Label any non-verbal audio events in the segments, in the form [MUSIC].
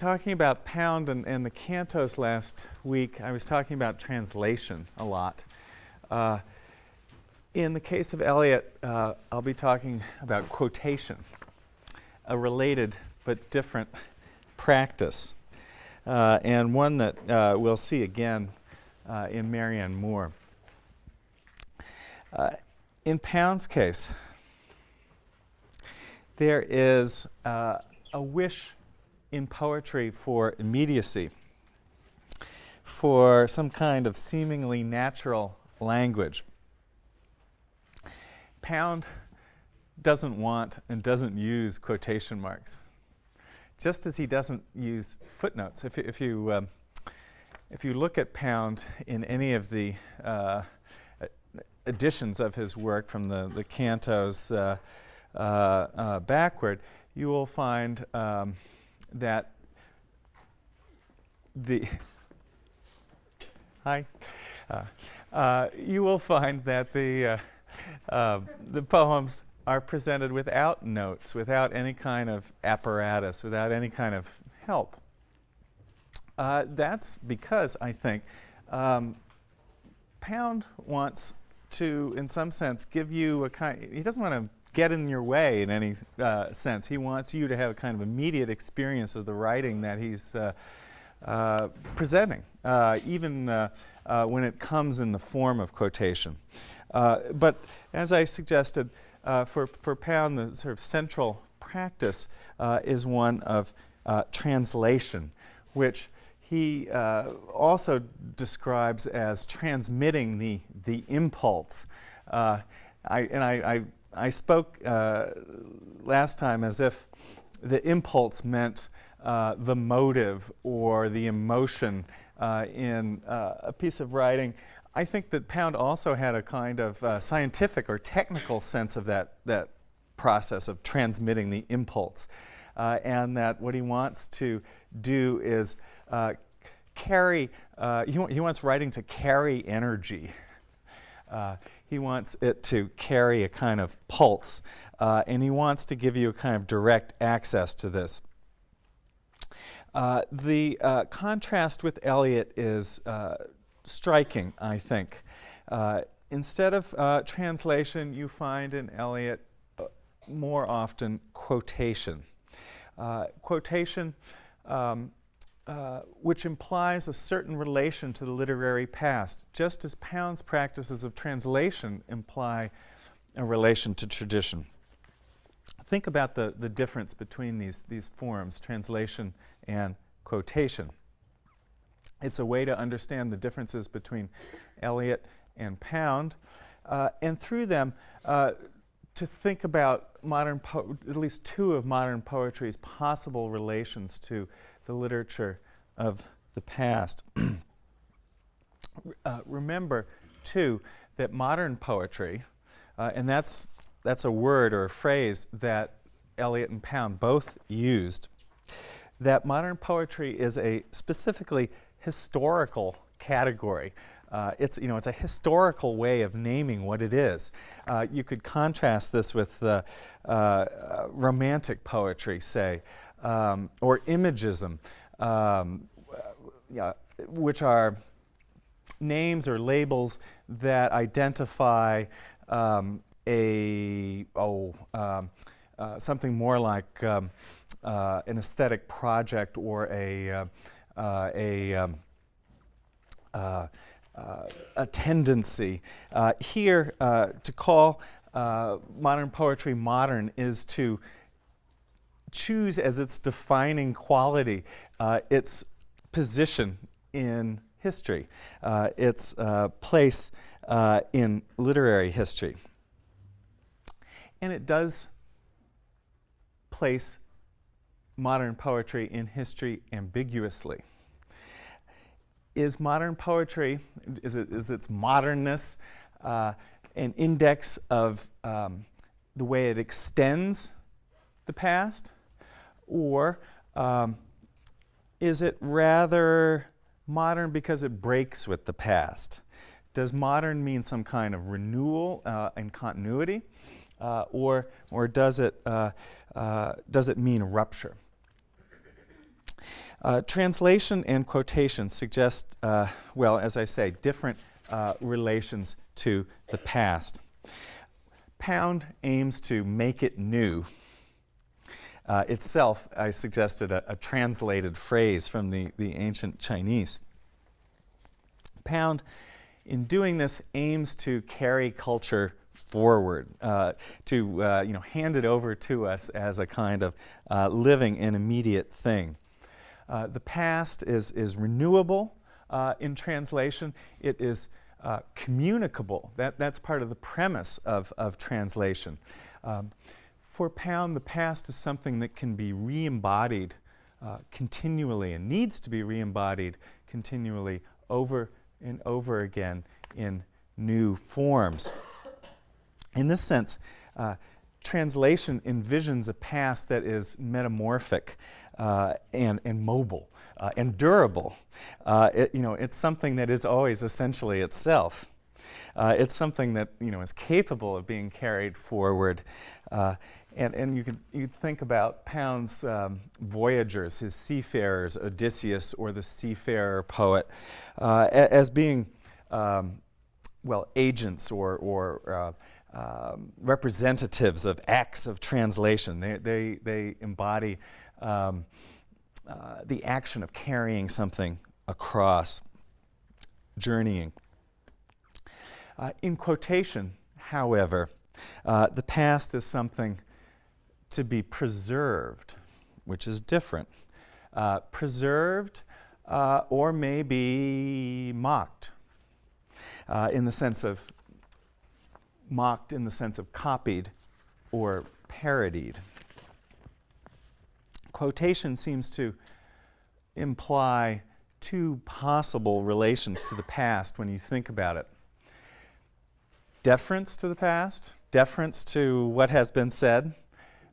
talking about Pound and, and, the cantos last week, I was talking about translation a lot. Uh, in the case of Eliot, uh, I'll be talking about quotation, a related but different practice, uh, and one that uh, we'll see again uh, in Marianne Moore. Uh, in Pound's case, there is a wish in poetry for immediacy, for some kind of seemingly natural language. Pound doesn't want and doesn't use quotation marks, just as he doesn't use footnotes. If, if you um, if you look at Pound in any of the uh, editions of his work from the, the cantos uh, uh, uh backward, you will find um, that the [LAUGHS] hi, uh, uh, you will find that the the poems are presented without notes, without any kind of apparatus, without any kind of help. Uh, that's because I think um, Pound wants to, in some sense, give you a kind, he doesn't want to get in your way in any uh, sense. He wants you to have a kind of immediate experience of the writing that he's uh, uh presenting, uh, even uh, when it comes in the form of quotation. but as I suggested, for, for Pound, the sort of central practice is one of translation, which he uh, also describes as transmitting the, the impulse. Uh, I, and I, I, I spoke uh, last time as if the impulse meant uh, the motive or the emotion uh, in uh, a piece of writing. I think that Pound also had a kind of scientific or technical sense of that, that process of transmitting the impulse. and that what he wants to do is uh, carry, uh, he, he, wants writing to carry energy. Uh, he wants it to carry a kind of pulse, uh, and he wants to give you a kind of direct access to this. Uh, the uh, contrast with Eliot is striking, I think. instead of translation, you find in Eliot more often quotation. quotation um, uh, which implies a certain relation to the literary past, just as Pound's practices of translation imply a relation to tradition. Think about the, the difference between these, these forms, translation and quotation. It's a way to understand the differences between Eliot and Pound, uh, and through them, uh, to think about modern at least two of modern poetry's possible relations to the literature of the past. [CLEARS THROAT] uh, remember, too, that modern poetry, uh, and that's, that's a word or a phrase that Eliot and Pound both used, that modern poetry is a specifically historical category. Uh, it's, you know, it's a historical way of naming what it is. Uh, you could contrast this with uh, uh romantic poetry, say, um, or imagism, um, which are names or labels that identify um, a oh um, uh, something more like um, uh, an aesthetic project or a uh, uh a um, uh, uh, a tendency. here, to call modern poetry modern is to choose as its defining quality uh, its position in history, uh, its uh, place uh, in literary history. And it does place modern poetry in history ambiguously. Is modern poetry, is, it, is its modernness uh, an index of um, the way it extends the past? Or um, is it rather modern because it breaks with the past? Does modern mean some kind of renewal uh, and continuity? Uh, or, or does, it, uh, uh does it mean rupture? Uh, translation and quotation suggest, uh, well, as I say, different relations to the past. Pound aims to make it new. Uh, itself, I suggested a, a, translated phrase from the, the ancient Chinese. Pound, in doing this, aims to carry culture forward, uh, to uh, you know, hand it over to us as a kind of uh, living and immediate thing. Uh, the past is, is renewable uh, in translation. It is communicable. That, that's part of the premise of, of translation. Um, for Pound, the past is something that can be re-embodied continually and needs to be re-embodied continually over and over again in new forms. In this sense, uh, translation envisions a past that is metamorphic uh, and, and mobile uh, and durable. Uh, it, you know, it's something that is always essentially itself. Uh, it's something that you know, is capable of being carried forward. Uh, and, and you can you think about Pound's um, voyagers, his seafarers, Odysseus or the seafarer poet, as being, um, well, agents or, or um, representatives of acts of translation. They, they, they embody um, uh, the action of carrying something across, journeying. Uh, in quotation, however, uh, the past is something to be preserved, which is different. Uh, preserved uh, or maybe mocked uh, in the sense of mocked in the sense of copied or parodied. Quotation seems to imply two possible relations to the past when you think about it. Deference to the past, deference to what has been said,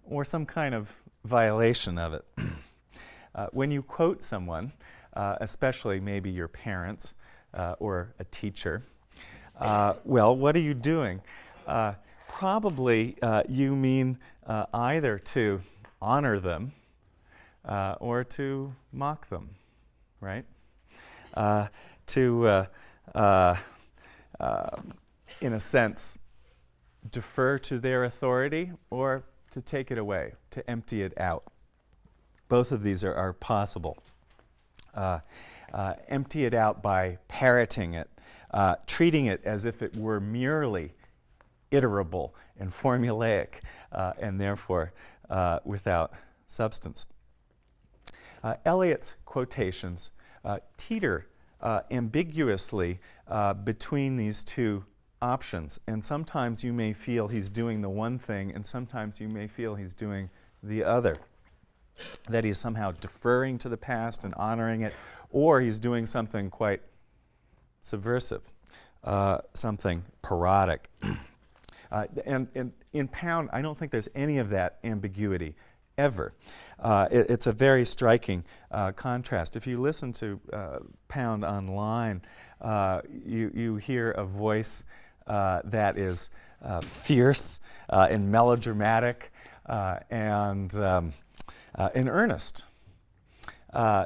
or some kind of violation of it. [CLEARS THROAT] uh, when you quote someone, uh, especially maybe your parents uh, or a teacher, uh, well, what are you doing? Uh, probably uh, you mean either to honor them or to mock them, right? To, in a sense, defer to their authority or to take it away, to empty it out. Both of these are, are possible. Uh, uh, empty it out by parroting it, uh, treating it as if it were merely iterable and formulaic uh, and therefore uh, without substance. Uh, Eliot's quotations teeter ambiguously between these two options and sometimes you may feel he's doing the one thing and sometimes you may feel he's doing the other. That he's somehow deferring to the past and honoring it or he's doing something quite subversive, something parodic. [CLEARS THROAT] Uh, and, and, in Pound, I don't think there's any of that ambiguity ever. Uh, it, it's a very striking uh, contrast. If you listen to uh, Pound online, uh, you, you hear a voice uh, that is fierce and melodramatic and um, in earnest.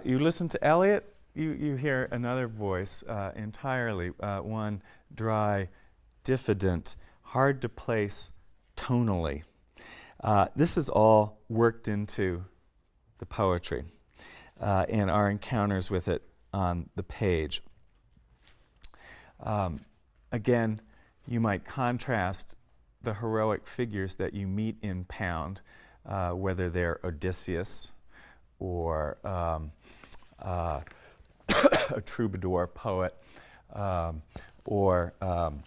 you listen to Eliot, you, you hear another voice entirely, one dry, diffident, hard to place tonally. Uh, this is all worked into the poetry uh, and our encounters with it on the page. Um, again, you might contrast the heroic figures that you meet in Pound, uh, whether they're Odysseus or um, uh, [COUGHS] a troubadour poet um, or um,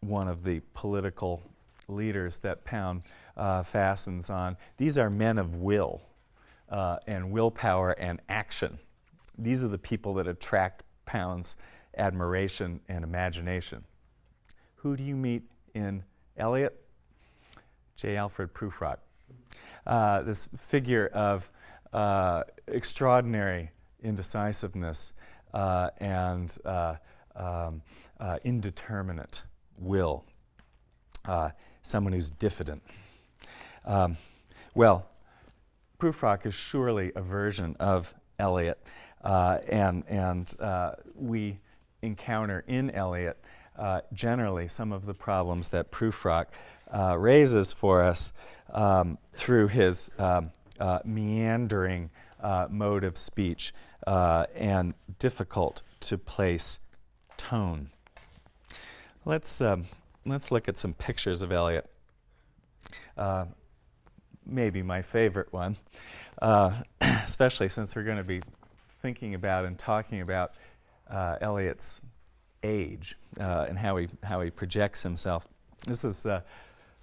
one of the political leaders that Pound uh, fastens on. These are men of will uh, and willpower and action. These are the people that attract Pound's admiration and imagination. Who do you meet in Eliot? J. Alfred Prufrock. Uh, this figure of uh, extraordinary indecisiveness uh, and uh, um, indeterminate will, uh, someone who's diffident. Um, well, Prufrock is surely a version of Eliot, uh, and, and uh, we encounter in Eliot uh, generally some of the problems that Prufrock uh, raises for us um, through his um, uh, meandering uh, mode of speech and difficult to place tone. Let's, um, let's look at some pictures of Eliot. Uh, maybe my favorite one, uh, [CLEARS THROAT] especially since we're going to be thinking about and talking about uh, Eliot's age uh, and how he, how he projects himself. This is, uh,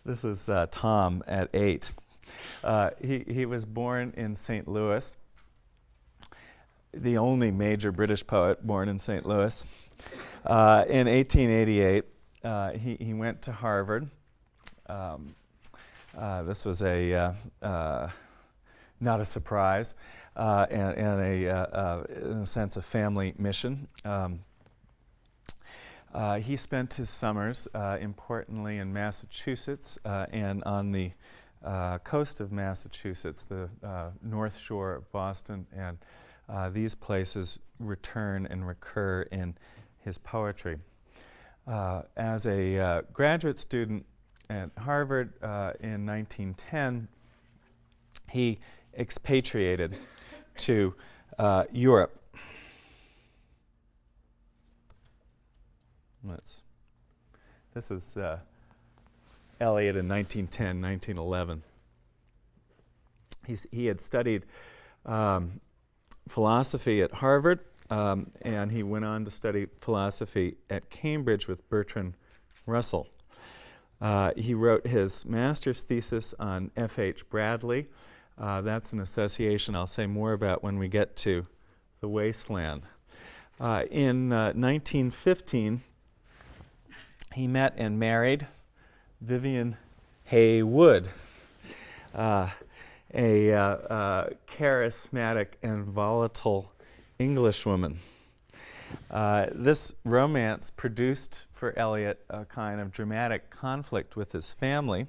this is uh, Tom at eight. he, he was born in St. Louis, the only major British poet born in St. Louis. in 1888, he, he went to Harvard. Um, uh, this was a uh, uh, not a surprise and, and, a, in a sense, a family mission. Um, uh, he spent his summers, uh, importantly, in Massachusetts uh, and on the coast of Massachusetts, the North Shore of Boston, and these places return and recur in his poetry. as a graduate student at Harvard uh, in 1910, he expatriated to uh, Europe. This is uh, Eliot in 1910, 1911. He's, he had studied um, philosophy at Harvard, um, and he went on to study philosophy at Cambridge with Bertrand Russell. Uh, he wrote his master's thesis on F.H. Bradley. Uh, that's an association I'll say more about when we get to The Wasteland. Uh, in 1915, uh, he met and married Vivian Hay Wood, uh, a uh, charismatic and volatile Englishwoman. Uh, this romance produced for Eliot a kind of dramatic conflict with his family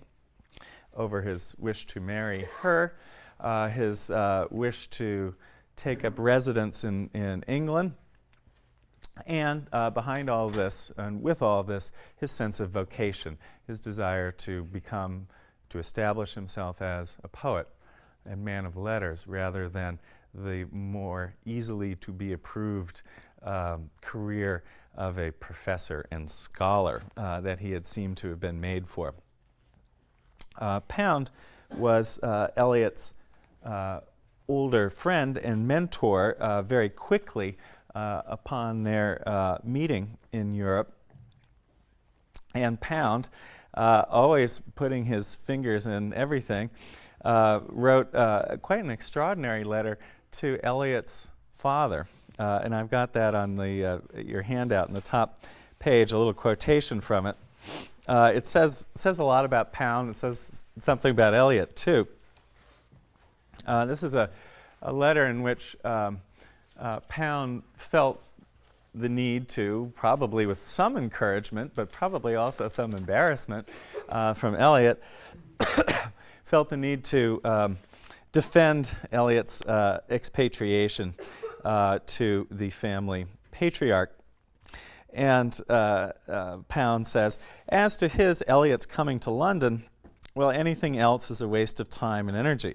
over his wish to marry her, uh, his uh, wish to take up residence in, in England, and uh, behind all this, and with all of this, his sense of vocation, his desire to become, to establish himself as a poet and man of letters rather than the more easily to be approved um, career of a professor and scholar uh, that he had seemed to have been made for. Uh, Pound was uh, Eliot's uh, older friend and mentor uh, very quickly uh, upon their meeting in Europe. And Pound, always putting his fingers in everything, wrote quite an extraordinary letter to Eliot's father. Uh, and I've got that on the, uh, your handout in the top page, a little quotation from it. Uh, it says, says a lot about Pound. It says something about Eliot, too. Uh, this is a, a letter in which um, uh, Pound felt the need to, probably with some encouragement, but probably also some embarrassment uh, from Eliot, [COUGHS] felt the need to um, defend Eliot's expatriation uh, to the family patriarch. And uh, uh, Pound says, as to his, Eliot's coming to London, well, anything else is a waste of time and energy.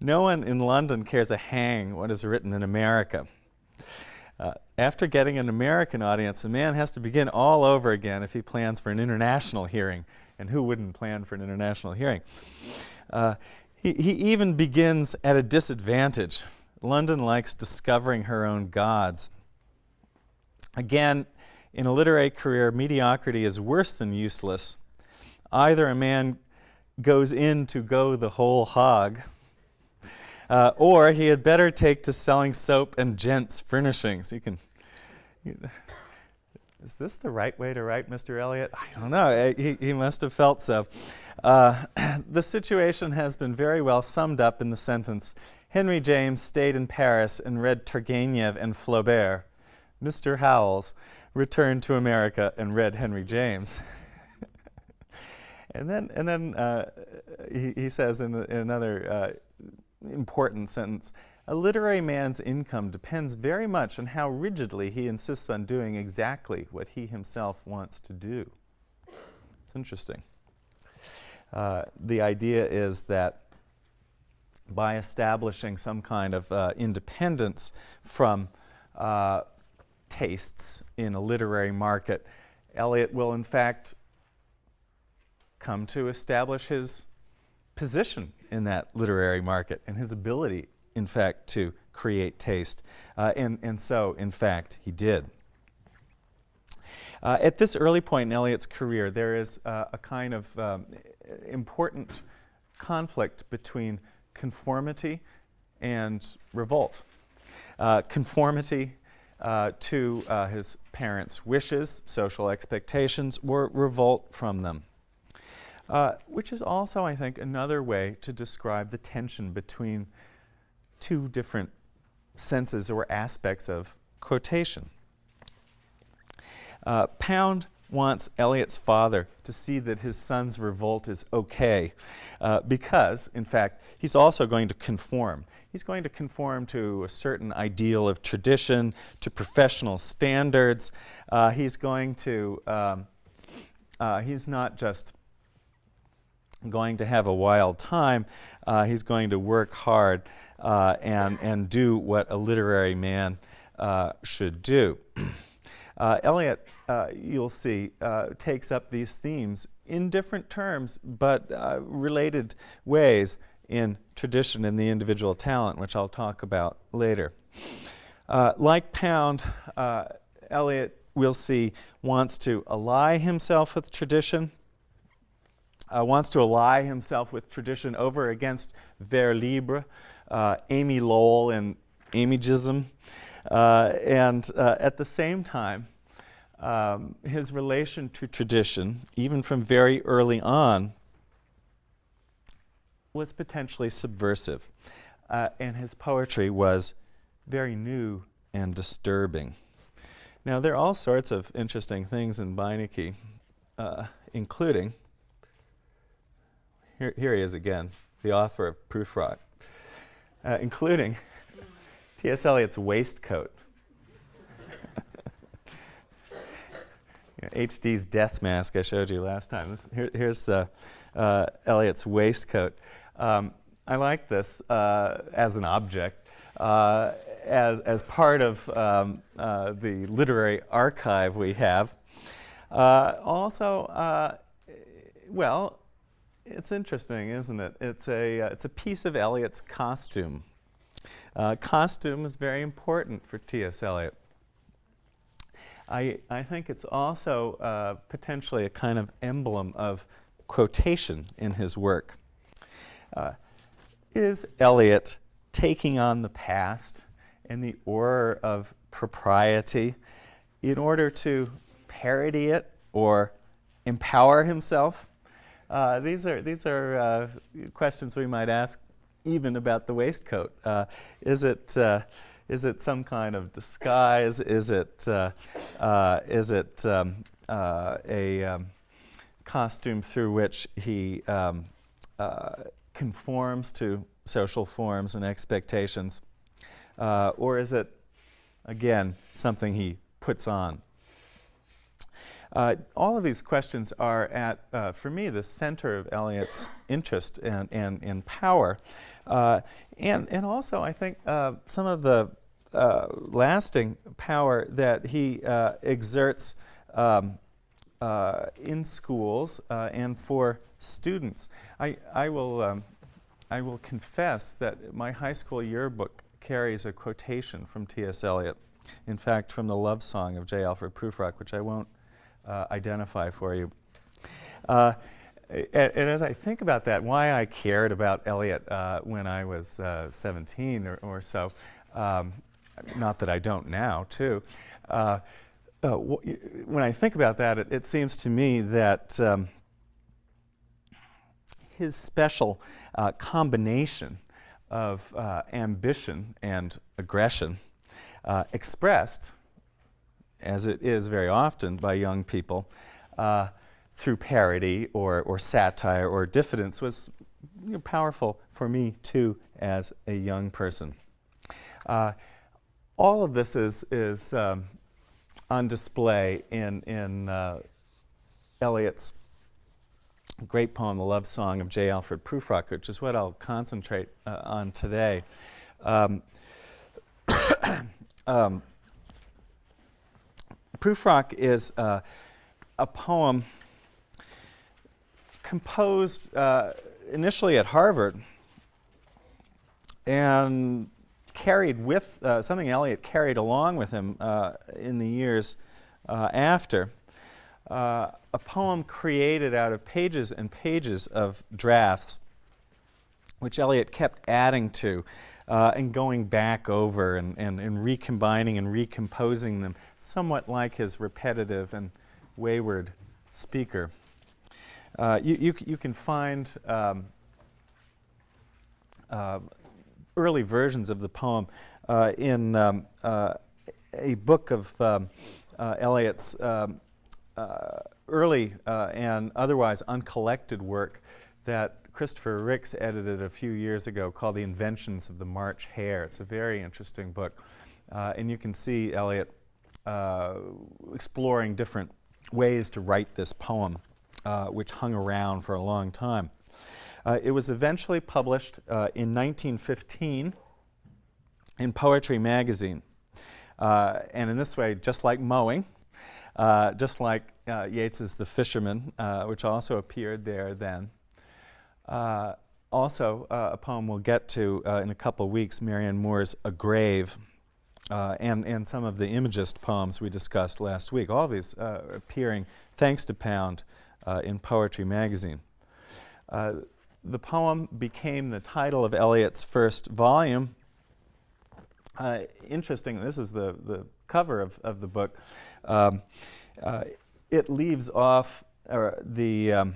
No one in London cares a hang what is written in America. Uh, after getting an American audience, a man has to begin all over again if he plans for an international hearing. And who wouldn't plan for an international hearing? Uh, he, he even begins at a disadvantage London likes discovering her own gods. Again, in a literary career, mediocrity is worse than useless. Either a man goes in to go the whole hog, uh, or he had better take to selling soap and gents' furnishings. You can. You, is this the right way to write, Mr. Eliot? I don't know. Uh, he, he must have felt so. Uh, [CLEARS THROAT] the situation has been very well summed up in the sentence Henry James stayed in Paris and read Turgenev and Flaubert. Mr. Howells returned to America and read Henry James. [LAUGHS] and then, and then uh, he, he, says in, in another uh, important sentence, a literary man's income depends very much on how rigidly he insists on doing exactly what he himself wants to do. It's interesting. Uh, the idea is that by establishing some kind of uh, independence from uh, tastes in a literary market, Eliot will in fact come to establish his position in that literary market and his ability, in fact, to create taste. Uh, and, and so, in fact, he did. Uh, at this early point in Eliot's career, there is uh, a kind of um, important conflict between conformity and revolt. Uh, conformity uh, to uh, his parents' wishes, social expectations, or revolt from them. Uh, which is also, I think, another way to describe the tension between two different senses or aspects of quotation. Uh, Pound wants Eliot's father to see that his son's revolt is okay uh, because, in fact, he's also going to conform. He's going to conform to a certain ideal of tradition, to professional standards. Uh, he's going to, um, uh, he's not just going to have a wild time, uh, he's going to work hard uh, and, and do what a literary man uh, should do. [CLEARS THROAT] Eliot uh, you'll see, uh, takes up these themes in different terms, but uh, related ways in tradition and the individual talent, which I'll talk about later. Uh, like Pound, uh, Eliot, we'll see, wants to ally himself with tradition, uh, wants to ally himself with tradition over against vers libre, Amy Lowell and Imagism, and at the same time, um, his relation to tradition, even from very early on, was potentially subversive. Uh, and his poetry was very new and disturbing. Now, there are all sorts of interesting things in Beinecke, uh, including, here, here he is again, the author of Prufrock, uh, including T.S. Eliot's waistcoat. [LAUGHS] HD's death mask I showed you last time. Here, here's uh, uh, Eliot's waistcoat. Um, I like this uh, as an object. Uh, as, as part of um, uh, the literary archive we have. Uh, also, well, it's interesting, isn't it? It's a, it's a piece of Eliot's costume. costume is very important for T.S. Eliot. I, I think it's also uh, potentially a kind of emblem of quotation in his work. Uh, is Eliot taking on the past and the aura of propriety in order to parody it or empower himself? Uh, these are, these are uh, questions we might ask even about the waistcoat. Uh, is it uh, is it some kind of disguise? Is it, uh, uh, is it um, a um, costume through which he um, conforms to social forms and expectations? Or is it, again, something he puts on? Uh, all of these questions are at, uh, for me, the center of Eliot's interest and, and power. Uh, and, and also, I think uh, some of the uh, lasting power that he uh, exerts um, in schools and for students. I, I, will, um, I will confess that my high school yearbook carries a quotation from T.S. Eliot. In fact, from the love song of J. Alfred Prufrock, which I won't uh, identify for you. Uh, and, and, as I think about that, why I cared about Eliot uh, when I was uh, 17 or, or so, um, not that I don't now, too. Uh, uh, when I think about that, it, it seems to me that um, his special combination of ambition and aggression expressed, as it is very often by young people, uh, through parody or, or satire or diffidence was you know, powerful for me too as a young person. Uh, all of this is, is um, on display in, in uh, Eliot's great poem, The Love Song of J. Alfred Prufrock, which is what I'll concentrate uh, on today. Um, [COUGHS] um, Prufrock is uh, a poem composed uh, initially at Harvard and carried with uh, something Eliot carried along with him uh, in the years uh, after. Uh, a poem created out of pages and pages of drafts, which Eliot kept adding to uh, and going back over and, and, and recombining and recomposing them, somewhat like his repetitive and wayward speaker. Uh, you, you, you, can find um, uh, early versions of the poem uh, in um, uh, a book of um, uh, Eliot's um, uh, early and otherwise uncollected work that Christopher Ricks edited a few years ago called The Inventions of the March Hare. It's a very interesting book. and you can see Eliot exploring different ways to write this poem, which hung around for a long time. Uh, it was eventually published uh, in 1915 in Poetry Magazine. Uh, and in this way, just like Mowing, uh, just like uh, Yeats's The Fisherman, uh, which also appeared there then. also, a poem we'll get to in a couple weeks, Marianne Moore's A Grave, and, and some of the Imagist poems we discussed last week. All these appearing, thanks to Pound, in Poetry Magazine. Uh, the poem became the title of Eliot's first volume. Uh, interesting, this is the, the cover of, of the book. Um, uh, it leaves off or the um,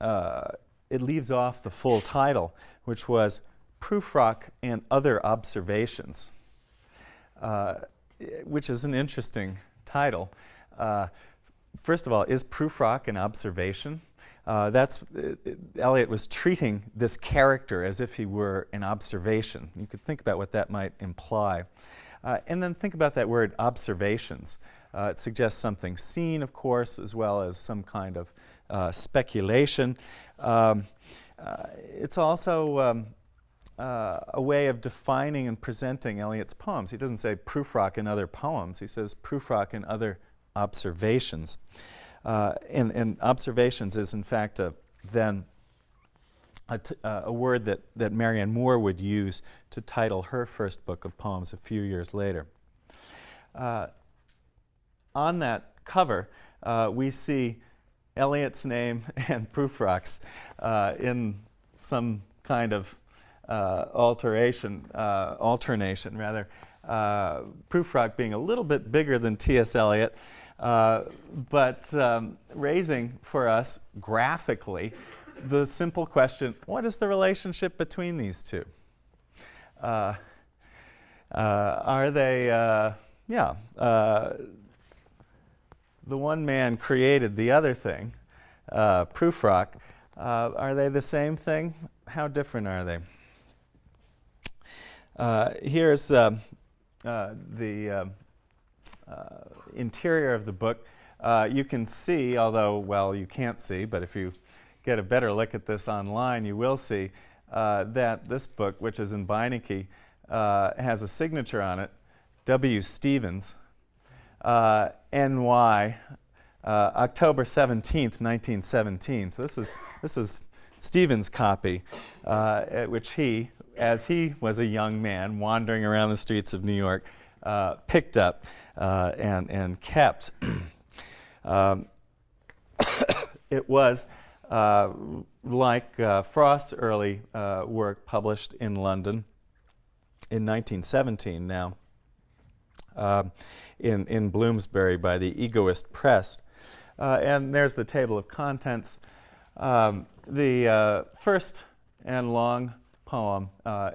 uh, it leaves off the full title, which was Prufrock and Other Observations, uh, which is an interesting title. Uh, first of all, is Prufrock an observation? Uh, that's, Eliot was treating this character as if he were an observation. You could think about what that might imply. Uh, and then think about that word observations. Uh, it suggests something seen, of course, as well as some kind of uh, speculation. Um, uh, it's also um, uh, a way of defining and presenting Eliot's poems. He doesn't say Prufrock in other poems, he says Prufrock in other observations. Uh, and, and, observations is in fact a, then a, uh, a, word that, that Marianne Moore would use to title her first book of poems a few years later. Uh, on that cover, uh, we see Eliot's name [LAUGHS] and Prufrock's uh, in some kind of alteration, alternation rather. Prufrock being a little bit bigger than T.S. Eliot, uh, but um, raising for us graphically the simple question, what is the relationship between these two? Uh, uh, are they, uh, yeah, uh, the one man created the other thing, uh, Prufrock. are they the same thing? How different are they? Here's um, the um, uh, interior of the book, uh, you can see, although, well, you can't see, but if you get a better look at this online, you will see uh, that this book, which is in Beinecke, has a signature on it, W. Stevens, NY, uh, October 17th, 1917. So this was, this was Stevens' copy, uh, which he, as he was a young man wandering around the streets of New York, uh, picked up uh, and, and kept. [CLEARS THROAT] um, [COUGHS] it was uh, like uh, Frost's early uh, work published in London in 1917 now um, in, in Bloomsbury by the Egoist Press. Uh, and there's the table of contents. Um, the first and long poem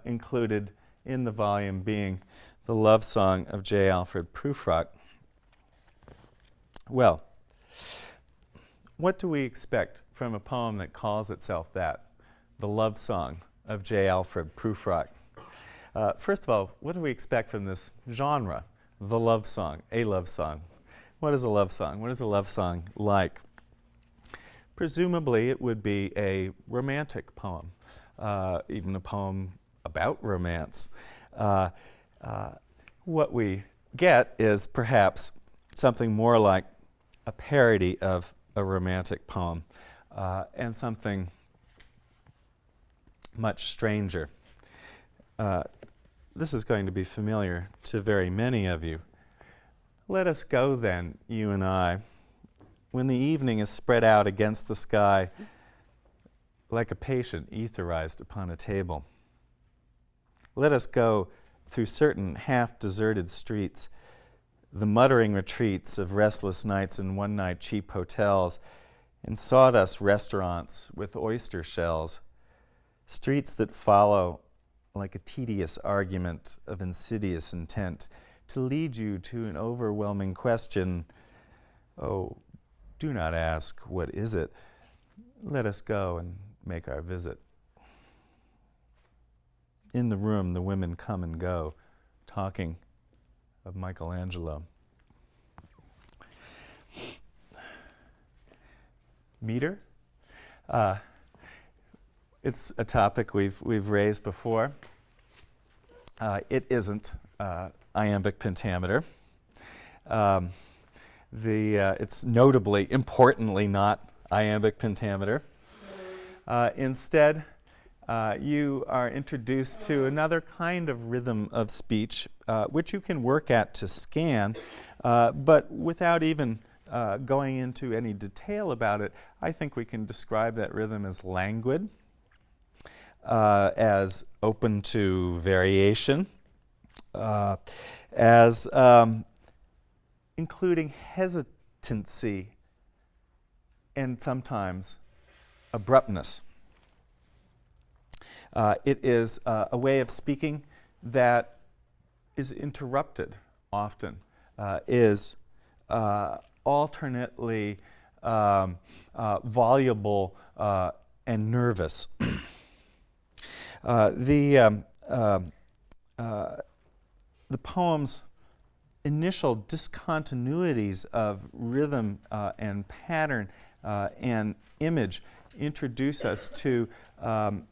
included in the volume being the love song of J. Alfred Prufrock. Well, what do we expect from a poem that calls itself that? The love song of J. Alfred Prufrock. Uh, first of all, what do we expect from this genre, the love song, a love song? What is a love song? What is a love song like? Presumably, it would be a romantic poem, uh, even a poem about romance. Uh, uh, what we get is perhaps something more like a parody of a romantic poem uh, and something much stranger. Uh, this is going to be familiar to very many of you. Let us go then, you and I, when the evening is spread out against the sky like a patient etherized upon a table. Let us go through certain half-deserted streets, the muttering retreats of restless nights in one-night cheap hotels, and sawdust restaurants with oyster shells, streets that follow like a tedious argument of insidious intent to lead you to an overwhelming question. Oh, do not ask, what is it? Let us go and make our visit. In the room, the women come and go, talking of Michelangelo. Meter? Uh, it's a topic we've, we've raised before. Uh, it isn't uh, iambic pentameter. Um, the, uh, it's notably, importantly, not iambic pentameter. Uh, instead, uh, you are introduced to another kind of rhythm of speech, uh, which you can work at to scan, uh, but without even uh, going into any detail about it, I think we can describe that rhythm as languid, uh, as open to variation, as um, including hesitancy and sometimes abruptness. Uh, it is uh, a way of speaking that is interrupted often, uh, is uh, alternately um, uh, voluble uh, and nervous. [CLEARS THROAT] the, um, um the poem's initial discontinuities of rhythm and pattern and image introduce us to um,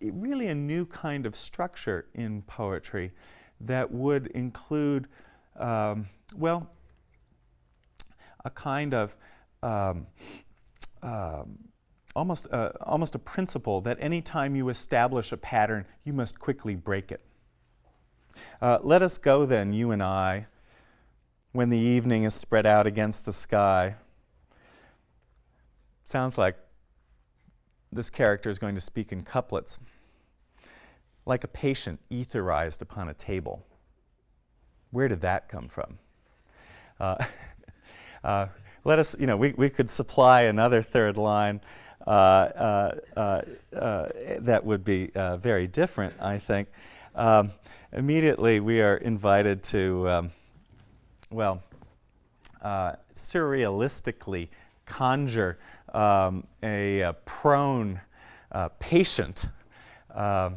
really a new kind of structure in poetry that would include, um, well, a kind of um, um, almost, a, almost a principle that any time you establish a pattern, you must quickly break it. Uh, let us go then, you and I, when the evening is spread out against the sky. Sounds like this character is going to speak in couplets. Like a patient etherized upon a table. Where did that come from? Uh, [LAUGHS] uh, let us, you know, we, we could supply another third line uh, uh, uh, uh that would be very different, I think. Um, immediately, we are invited to, um, well, surrealistically conjure um, a, a, prone uh, patient, uh,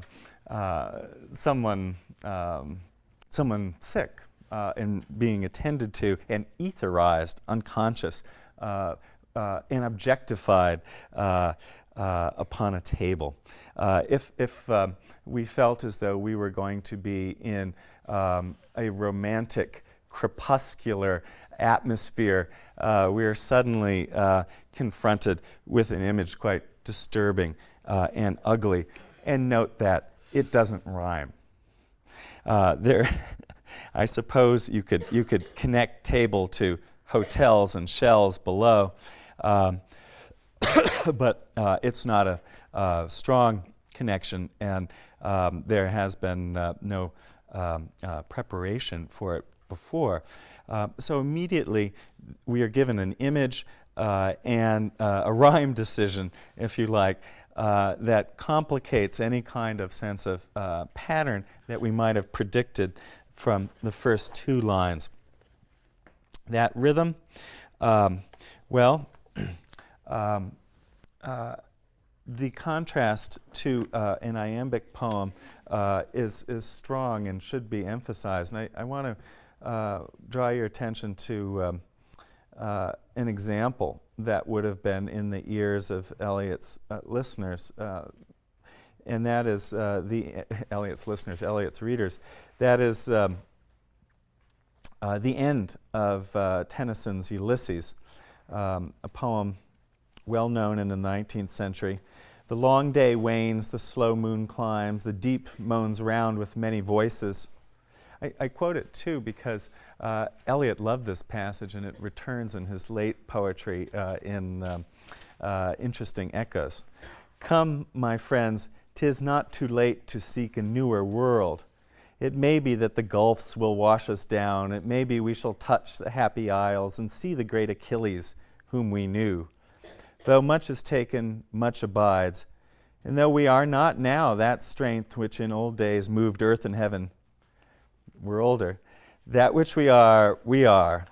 uh, someone, um, someone sick uh, and being attended to and etherized, unconscious, uh, uh, and objectified upon a table. if if um, we felt as though we were going to be in um, a romantic, crepuscular atmosphere, uh, we are suddenly uh, confronted with an image quite disturbing uh, and ugly. And note that it doesn't rhyme. Uh, there, [LAUGHS] I suppose you could, you could connect table to hotels and shells below, um, [COUGHS] but uh, it's not a strong connection, and um, there has been uh, no um, preparation for it before. Uh, so immediately we are given an image uh, and uh, a rhyme decision, if you like, uh, that complicates any kind of sense of uh, pattern that we might have predicted from the first two lines. That rhythm, um, well, [CLEARS THROAT] um, the contrast to an iambic poem is, is strong and should be emphasized. And I, I want to uh, draw your attention to um, uh, an example that would have been in the ears of Eliot's uh, listeners, uh, and that is uh, the [LAUGHS] Eliot's listeners, Eliot's readers. That is um, the end of Tennyson's Ulysses, um, a poem well known in the 19th century. The long day wanes, the slow moon climbs, the deep moans round with many voices. I, I quote it too because uh, Eliot loved this passage and it returns in his late poetry uh, in um, uh, interesting echoes. Come, my friends, tis not too late to seek a newer world. It may be that the gulfs will wash us down. It may be we shall touch the happy isles and see the great Achilles whom we knew. Though much is taken, much abides. And though we are not now that strength which in old days moved earth and heaven, we're older, that which we are, we are.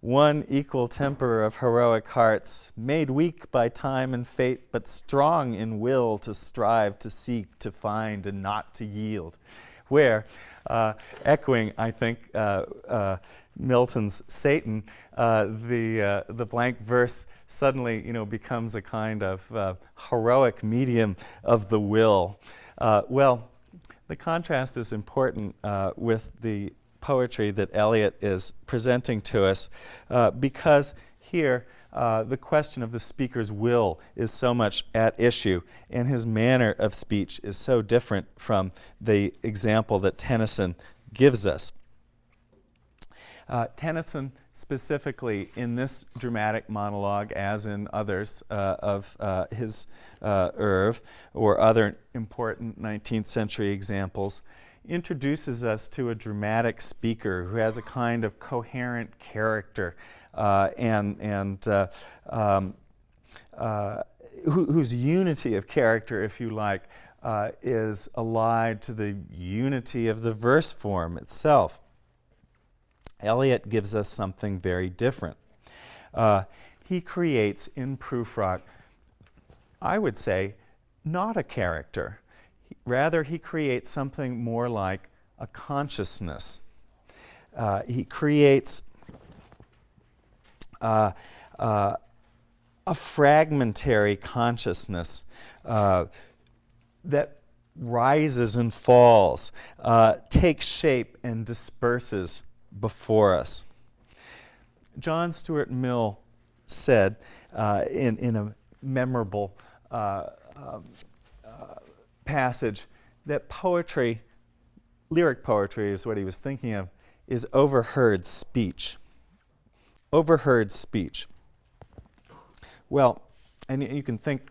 One equal temper of heroic hearts, made weak by time and fate, but strong in will to strive, to seek, to find, and not to yield. Where, uh, echoing, I think, uh, uh, Milton's Satan, uh, the, uh, the blank verse suddenly you know, becomes a kind of uh, heroic medium of the will. Well, the contrast is important uh, with the poetry that Eliot is presenting to us uh, because here the question of the speaker's will is so much at issue and his manner of speech is so different from the example that Tennyson gives us. Uh, Tennyson specifically in this dramatic monologue, as in others uh, of uh, his uh, oeuvre or other important 19th century examples, introduces us to a dramatic speaker who has a kind of coherent character uh, and, and uh, um, uh, who, whose unity of character, if you like, is allied to the unity of the verse form itself. Eliot gives us something very different. Uh, he creates in Prufrock, I would say, not a character. He, rather, he creates something more like a consciousness. Uh, he creates uh, uh a fragmentary consciousness uh, that rises and falls, uh, takes shape and disperses before us. John Stuart Mill said uh, in, in a memorable uh, um, uh, passage that poetry, lyric poetry is what he was thinking of, is overheard speech. Overheard speech. Well, and you can think,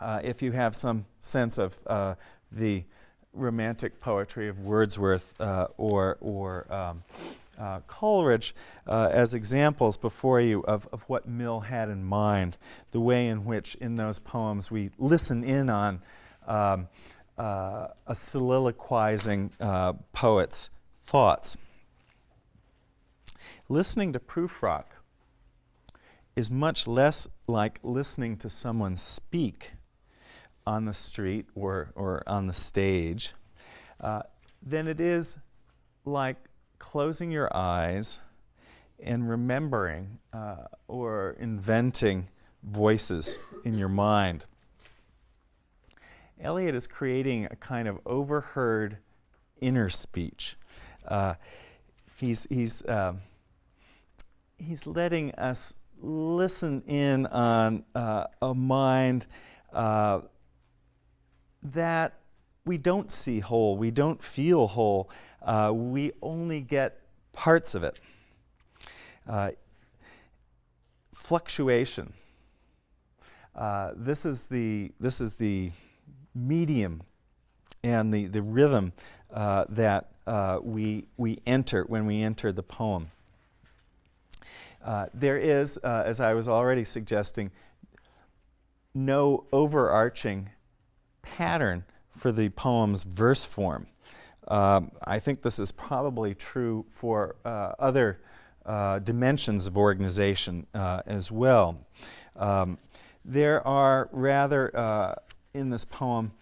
uh, if you have some sense of uh, the romantic poetry of Wordsworth uh, or, or um, uh, Coleridge uh, as examples before you of, of what Mill had in mind, the way in which in those poems we listen in on um, uh, a soliloquizing uh, poet's thoughts. Listening to Prufrock is much less like listening to someone speak on the street or, or on the stage, uh, then it is like closing your eyes and remembering uh, or inventing voices in your mind. Eliot is creating a kind of overheard inner speech. Uh, he's, he's, uh, he's letting us listen in on uh, a mind uh, that we don't see whole, we don't feel whole, uh, we only get parts of it. Uh, fluctuation. Uh, this is the this is the medium and the the rhythm uh, that uh, we we enter when we enter the poem. Uh, there is, as I was already suggesting, no overarching pattern for the poem's verse form. Um, I think this is probably true for uh, other uh, dimensions of organization uh, as well. Um, there are rather, uh, in this poem,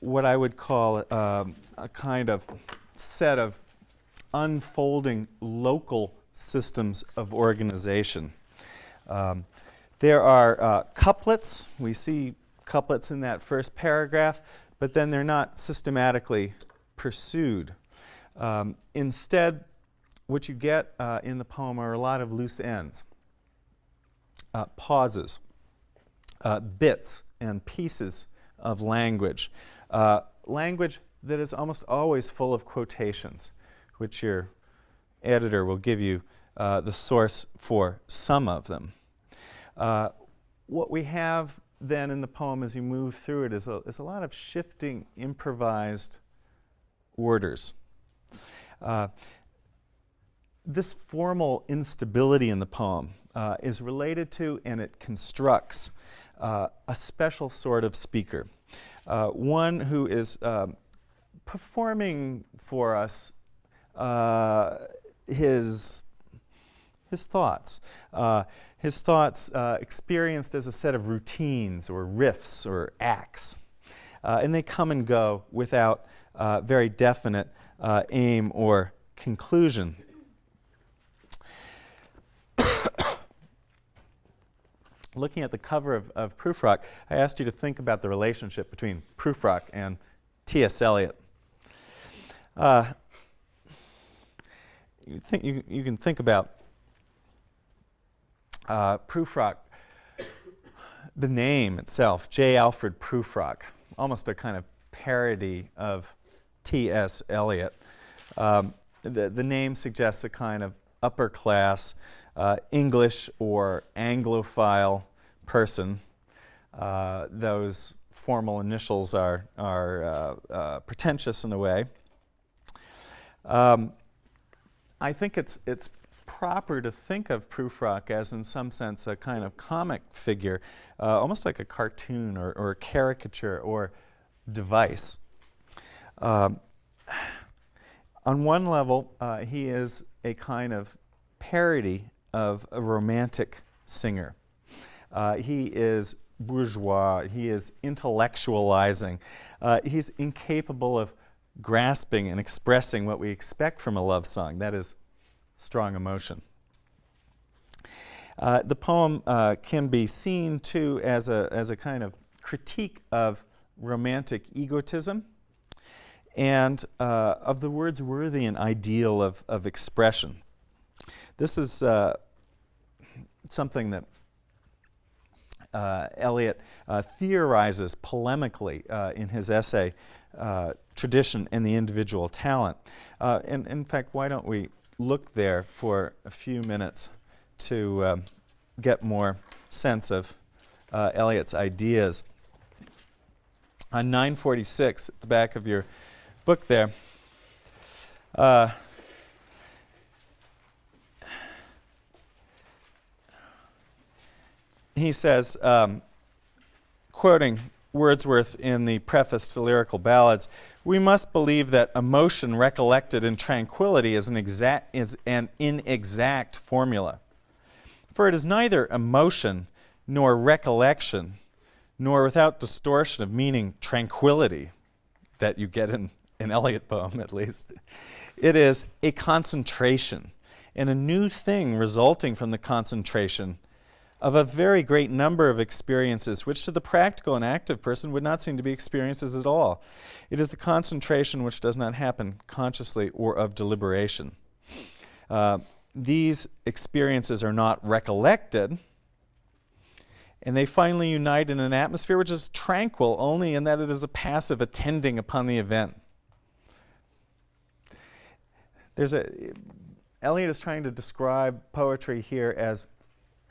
what I would call um, a kind of set of unfolding local systems of organization. Um, there are uh, couplets. We see couplets in that first paragraph, but then they're not systematically pursued. Um, instead, what you get uh, in the poem are a lot of loose ends, uh, pauses, uh, bits and pieces of language. Uh, language that is almost always full of quotations, which your editor will give you uh, the source for some of them. Uh, what we have then in the poem as you move through it is a, is a lot of shifting, improvised orders. Uh, this formal instability in the poem uh, is related to and it constructs uh, a special sort of speaker, uh, one who is um, performing for us uh, his, his thoughts. His thoughts uh, experienced as a set of routines or riffs or acts. Uh, and they come and go without uh, very definite uh, aim or conclusion. [COUGHS] Looking at the cover of, of Prufrock, I asked you to think about the relationship between Prufrock and T.S. Eliot. Uh, you, think, you, you can think about uh, Prufrock, the name itself, J. Alfred Prufrock, almost a kind of parody of T.S. Eliot. Um, the, the name suggests a kind of upper class uh, English or Anglophile person. Uh, those formal initials are, are uh, uh pretentious in a way. Um, I think it's, it's proper to think of Prufrock as, in some sense, a kind of comic figure, uh, almost like a cartoon or, or a caricature or device. Um, on one level, uh, he is a kind of parody of a romantic singer. Uh, he is bourgeois, he is intellectualizing, uh, he's incapable of grasping and expressing what we expect from a love song, that is, strong emotion. Uh, the poem uh, can be seen too as a, as a kind of critique of romantic egotism and uh, of the Wordsworthian ideal of, of expression. This is uh, something that uh, Eliot uh, theorizes polemically in his essay, Tradition and the Individual Talent. and in fact, why don't we look there for a few minutes to um, get more sense of uh, Eliot's ideas. On 946, at the back of your book there, uh, he says, um, quoting Wordsworth in the preface to Lyrical Ballads, we must believe that emotion recollected in tranquility is an, exact, is an inexact formula. For it is neither emotion nor recollection, nor without distortion of meaning tranquility that you get in an Eliot poem at least. It is a concentration and a new thing resulting from the concentration of a very great number of experiences, which to the practical and active person would not seem to be experiences at all. It is the concentration which does not happen consciously or of deliberation. Uh, these experiences are not recollected, and they finally unite in an atmosphere which is tranquil only in that it is a passive attending upon the event. There's a Eliot is trying to describe poetry here as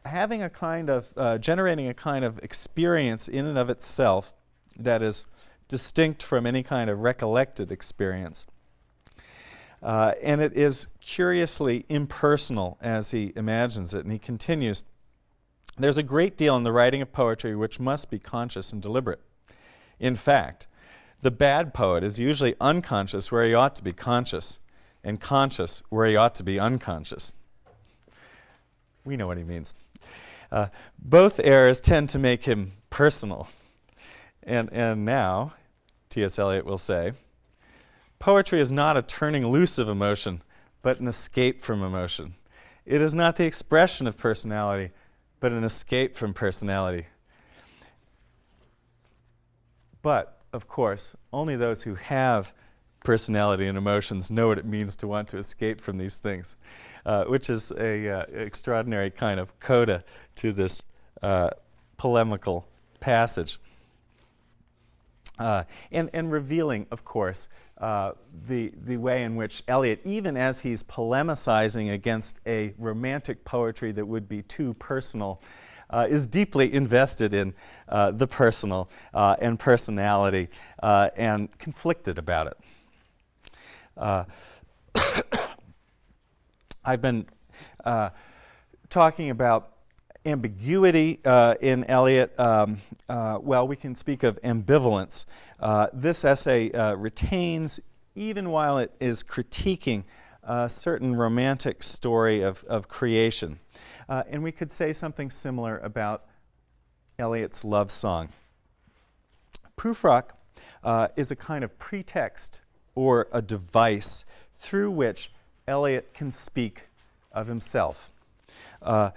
having a kind of, uh, generating a kind of experience in and of itself that is distinct from any kind of recollected experience. Uh, and it is curiously impersonal as he imagines it. And he continues, there's a great deal in the writing of poetry which must be conscious and deliberate. In fact, the bad poet is usually unconscious where he ought to be conscious, and conscious where he ought to be unconscious. We know what he means. Uh, both errors tend to make him personal. And, and now, T.S. Eliot will say, Poetry is not a turning loose of emotion, but an escape from emotion. It is not the expression of personality, but an escape from personality. But, of course, only those who have personality and emotions know what it means to want to escape from these things, uh, which is a uh, extraordinary kind of coda to this uh, polemical passage. Uh, and, and revealing, of course, uh, the, the way in which Eliot, even as he's polemicizing against a romantic poetry that would be too personal, uh, is deeply invested in the personal and personality and conflicted about it. Uh, [COUGHS] I've been uh, talking about ambiguity in Eliot. Um, well, we can speak of ambivalence. this essay retains, even while it is critiquing a certain romantic story of, of creation. Uh, and we could say something similar about Eliot's love song. Prufrock uh, is a kind of pretext or a device through which Eliot can speak of himself. Uh,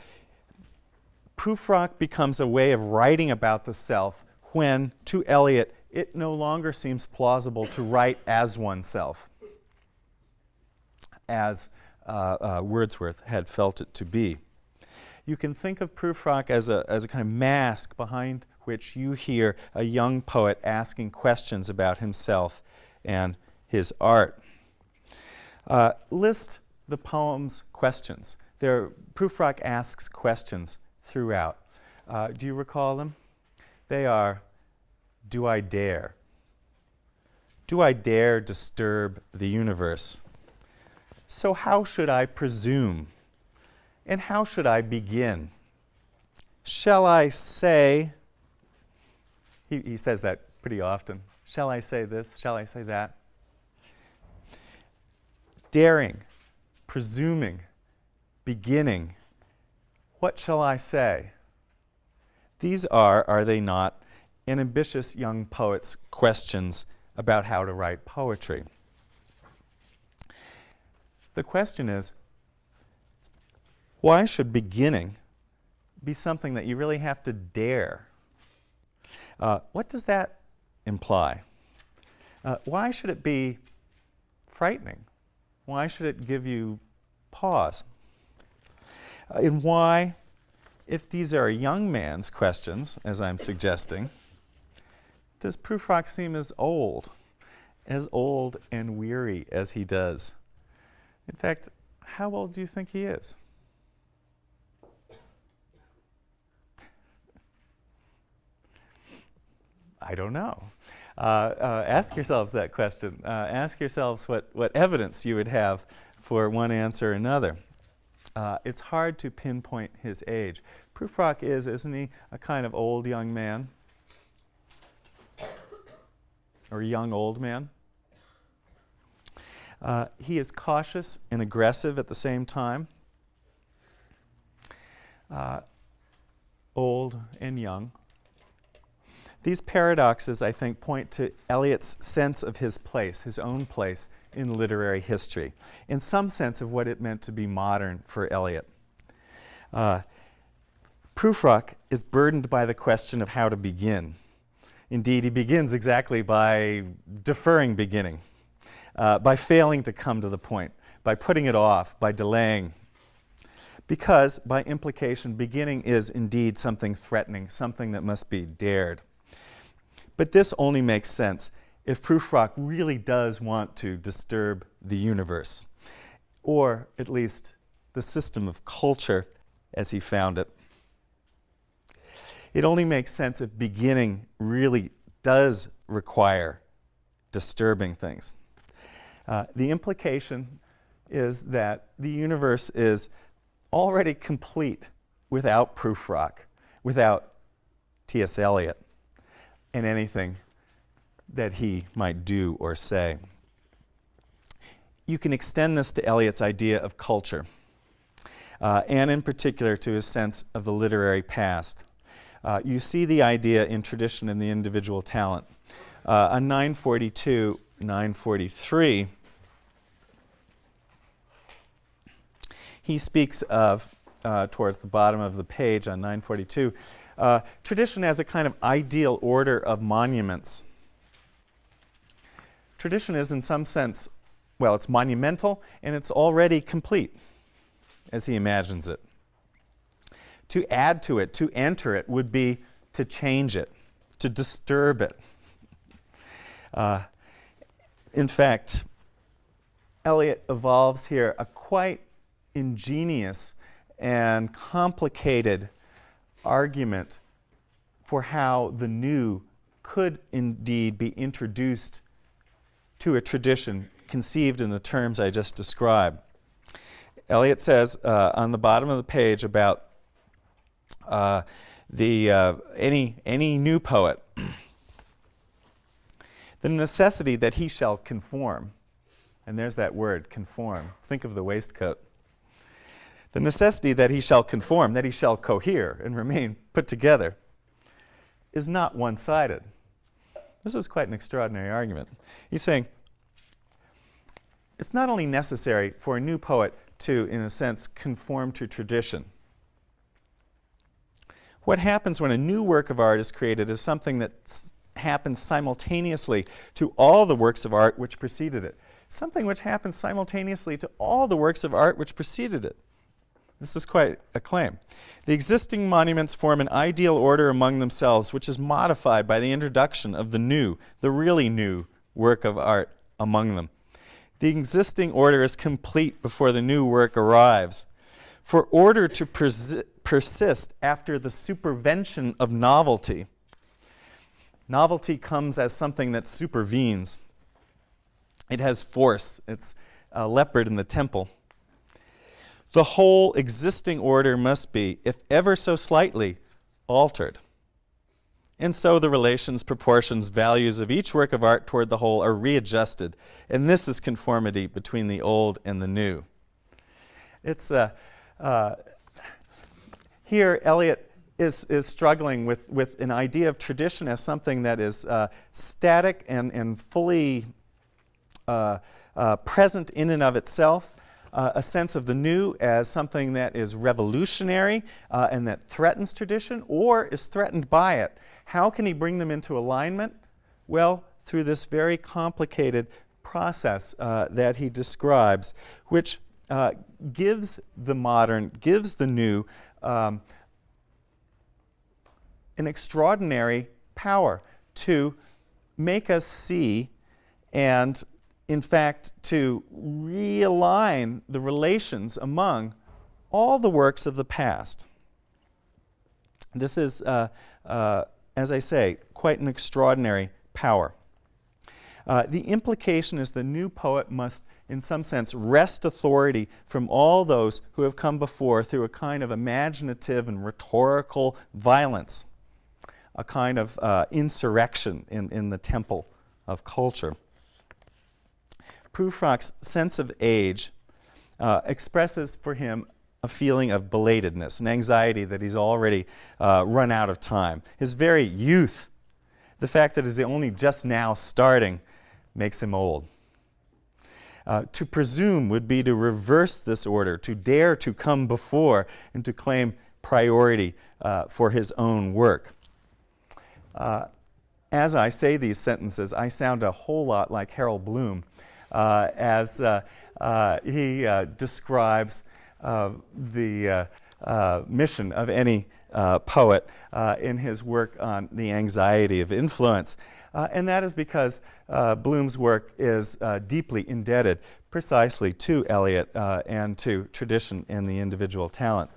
Prufrock becomes a way of writing about the self when, to Eliot, it no longer seems plausible to write as oneself, as uh, uh, Wordsworth had felt it to be you can think of Prufrock as a, as a kind of mask behind which you hear a young poet asking questions about himself and his art. Uh, list the poem's questions. There, Prufrock asks questions throughout. Uh, do you recall them? They are, do I dare? Do I dare disturb the universe? So how should I presume? And how should I begin? Shall I say, he, he says that pretty often. Shall I say this? Shall I say that? Daring, presuming, beginning. What shall I say? These are, are they not, an ambitious young poet's questions about how to write poetry. The question is why should beginning be something that you really have to dare? Uh, what does that imply? Uh, why should it be frightening? Why should it give you pause? Uh, and why, if these are a young man's questions, as I'm suggesting, does Prufrock seem as old, as old and weary as he does? In fact, how old do you think he is? I don't know. Uh, uh, ask yourselves that question. Uh, ask yourselves what, what evidence you would have for one answer or another. It's hard to pinpoint his age. Prufrock is, isn't he, a kind of old young man? Or young old man? Uh, he is cautious and aggressive at the same time. Uh, old and young. These paradoxes, I think, point to Eliot's sense of his place, his own place in literary history, in some sense of what it meant to be modern for Eliot. Uh, Prufrock is burdened by the question of how to begin. Indeed, he begins exactly by deferring beginning, uh, by failing to come to the point, by putting it off, by delaying. Because, by implication, beginning is indeed something threatening, something that must be dared. But this only makes sense if Prufrock really does want to disturb the universe, or at least the system of culture as he found it. It only makes sense if beginning really does require disturbing things. Uh, the implication is that the universe is already complete without Prufrock, without T.S. Eliot in anything that he might do or say. You can extend this to Eliot's idea of culture, uh, and in particular to his sense of the literary past. Uh, you see the idea in tradition and the individual talent. Uh, on 942, 943, he speaks of, uh, towards the bottom of the page on 942, uh, tradition as a kind of ideal order of monuments. Tradition is, in some sense, well, it's monumental and it's already complete, as he imagines it. To add to it, to enter it, would be to change it, to disturb it. Uh, in fact, Eliot evolves here a quite ingenious and complicated argument for how the new could indeed be introduced to a tradition conceived in the terms I just described. Eliot says uh, on the bottom of the page about uh, the uh, any any new poet [CLEARS THROAT] the necessity that he shall conform. And there's that word conform. Think of the waistcoat the necessity that he shall conform that he shall cohere and remain put together is not one-sided this is quite an extraordinary argument he's saying it's not only necessary for a new poet to, in a sense, conform to tradition. What happens when a new work of art is created is something that happens simultaneously to all the works of art which preceded it. Something which happens simultaneously to all the works of art which preceded it. This is quite a claim. The existing monuments form an ideal order among themselves, which is modified by the introduction of the new, the really new work of art among them. The existing order is complete before the new work arrives. For order to persi persist after the supervention of novelty, novelty comes as something that supervenes. It has force. It's a leopard in the temple. The whole existing order must be, if ever so slightly, altered. And so the relations, proportions, values of each work of art toward the whole are readjusted. And this is conformity between the old and the new. It's, uh, uh, here Eliot is, is struggling with, with an idea of tradition as something that is uh, static and, and fully uh, uh, present in and of itself, uh, a sense of the new as something that is revolutionary and that threatens tradition or is threatened by it. How can he bring them into alignment? Well, through this very complicated process uh, that he describes, which uh, gives the modern, gives the new um, an extraordinary power to make us see and, in fact, to realign the relations among all the works of the past. This is uh, uh, as I say, quite an extraordinary power. Uh, the implication is the new poet must, in some sense, wrest authority from all those who have come before through a kind of imaginative and rhetorical violence, a kind of uh, insurrection in, in the temple of culture. Prufrock's sense of age uh, expresses for him a feeling of belatedness, an anxiety that he's already uh, run out of time. His very youth, the fact that he's only just now starting, makes him old. Uh, to presume would be to reverse this order, to dare to come before and to claim priority uh, for his own work. Uh, as I say these sentences, I sound a whole lot like Harold Bloom as uh, uh, he describes uh, the uh, uh, mission of any poet in his work on the anxiety of influence. and that is because Bloom's work is deeply indebted precisely to Eliot and to tradition and the individual talent.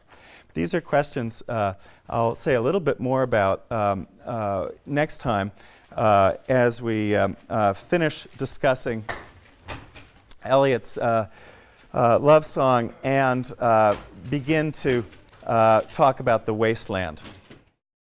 These are questions uh, I'll say a little bit more about um, uh, next time uh, as we um, finish discussing Eliot's uh, love song and uh, begin to uh, talk about the wasteland.